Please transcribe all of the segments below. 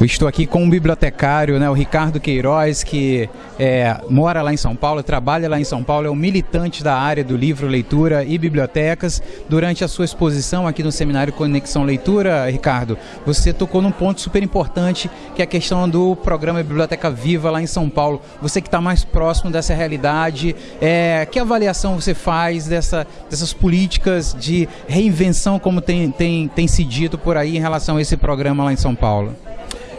Eu estou aqui com um bibliotecário, né, o Ricardo Queiroz, que é, mora lá em São Paulo, trabalha lá em São Paulo, é um militante da área do livro, leitura e bibliotecas. Durante a sua exposição aqui no seminário Conexão Leitura, Ricardo, você tocou num ponto super importante, que é a questão do programa Biblioteca Viva lá em São Paulo. Você que está mais próximo dessa realidade, é, que avaliação você faz dessa, dessas políticas de reinvenção, como tem, tem, tem se dito por aí em relação a esse programa lá em São Paulo?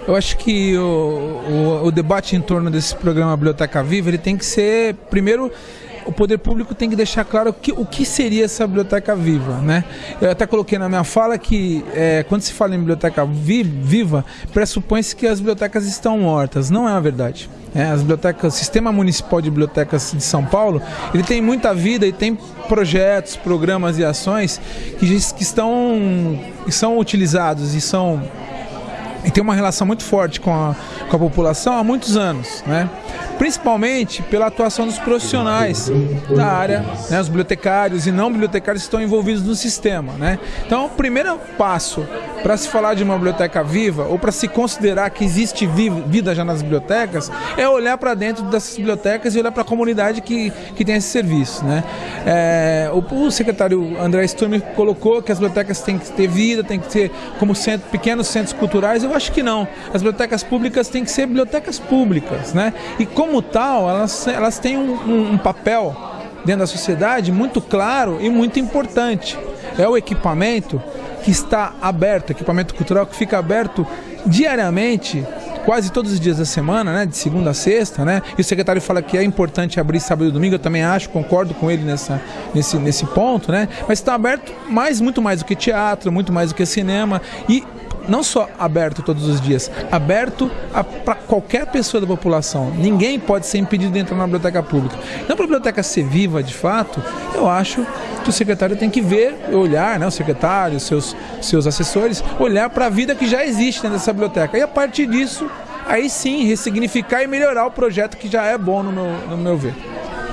Eu acho que o, o, o, debate em torno desse programa Biblioteca Viva ele tem que ser, primeiro, o poder público tem que deixar claro o que, o que seria essa biblioteca viva, né? Eu até coloquei na minha fala que é, quando se fala em biblioteca vi, viva, pressupõe-se que as bibliotecas estão mortas. Não é a verdade. É, as bibliotecas, o Sistema Municipal de Bibliotecas de São Paulo, ele tem muita vida e tem projetos, programas e ações que, que estão que são utilizados e são e tem uma relação muito forte com a, com a população há muitos anos, né? principalmente pela atuação dos profissionais da área, né, os bibliotecários e não bibliotecários que estão envolvidos no sistema. Né? Então, o primeiro passo para se falar de uma biblioteca viva ou para se considerar que existe vida já nas bibliotecas é olhar para dentro dessas bibliotecas e olhar para a comunidade que, que tem esse serviço. Né? É, o, o, secretário André Sturm colocou que as bibliotecas têm que ter vida, têm que ter como centro, pequenos centros culturais. Eu acho que não. As bibliotecas públicas têm que ser bibliotecas públicas. Né? E como como tal, elas, elas têm um, um, um papel dentro da sociedade muito claro e muito importante. É o equipamento que está aberto, equipamento cultural que fica aberto diariamente, quase todos os dias da semana, né, de segunda a sexta, né? E o secretário fala que é importante abrir sábado e domingo, eu também acho, concordo com ele nessa, nesse, nesse ponto, né? Mas está aberto mais, muito mais do que teatro, muito mais do que cinema e não só aberto todos os dias, aberto para qualquer pessoa da população. Ninguém pode ser impedido de entrar na biblioteca pública. Então, para a biblioteca ser viva de fato, eu acho que o secretário tem que ver, olhar, né, o secretário, seus, seus assessores, olhar para a vida que já existe dentro dessa biblioteca. E a partir disso, aí sim, ressignificar e melhorar o projeto que já é bom no meu, no meu ver.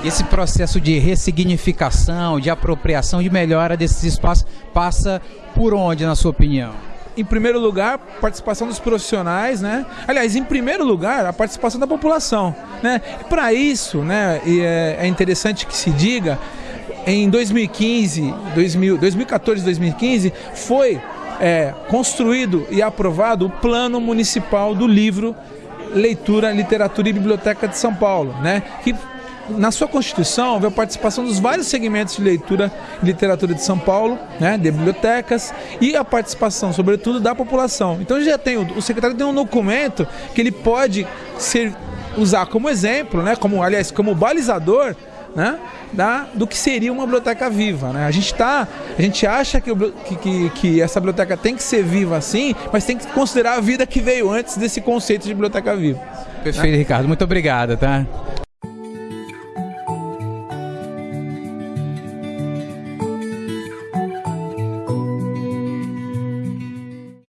Esse processo de ressignificação, de apropriação, de melhora desses espaços passa por onde, na sua opinião? Em primeiro lugar, participação dos profissionais, né? Aliás, em primeiro lugar, a participação da população, né? Para isso, né, é, é interessante que se diga, em 2015, 2000, 2014, 2015, foi é, construído e aprovado o Plano Municipal do Livro, Leitura, Literatura e Biblioteca de São Paulo, né? Que na sua Constituição, houve a participação dos vários segmentos de leitura e literatura de São Paulo, né, de bibliotecas, e a participação, sobretudo, da população. Então já tem, o secretário tem um documento que ele pode ser, usar como exemplo, né, como, aliás, como balizador né, da, do que seria uma biblioteca viva. Né? A gente tá, a gente acha que, que, que, essa biblioteca tem que ser viva assim, mas tem que considerar a vida que veio antes desse conceito de biblioteca viva. Perfeito, né? Ricardo. Muito obrigado, tá?